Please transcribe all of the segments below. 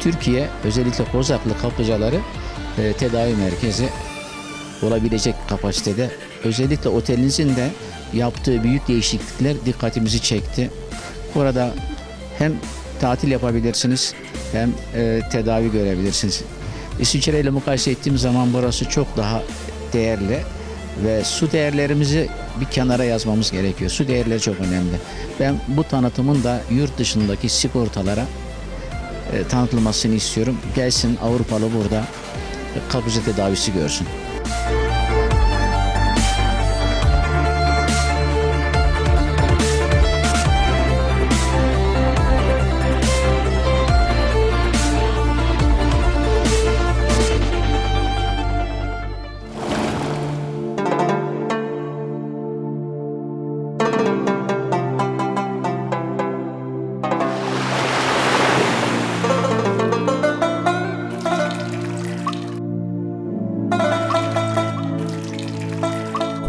Türkiye özellikle Kozaklı kaplıcaları e, tedavi merkezi olabilecek kapasitede. Özellikle otelinizin de yaptığı büyük değişiklikler dikkatimizi çekti. Burada hem tatil yapabilirsiniz hem e, tedavi görebilirsiniz. İsviçre ile mukayese ettiğim zaman burası çok daha değerli ve su değerlerimizi bir kenara yazmamız gerekiyor. Su değerleri çok önemli. Ben bu tanıtımın da yurt dışındaki sigortalara tanıtılmasını istiyorum. Gelsin Avrupalı burada kapıcı tedavisi görsün.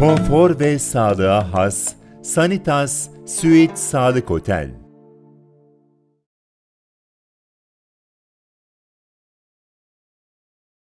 Konfor ve sağlığa has Sanitas Suite Sağlık Otel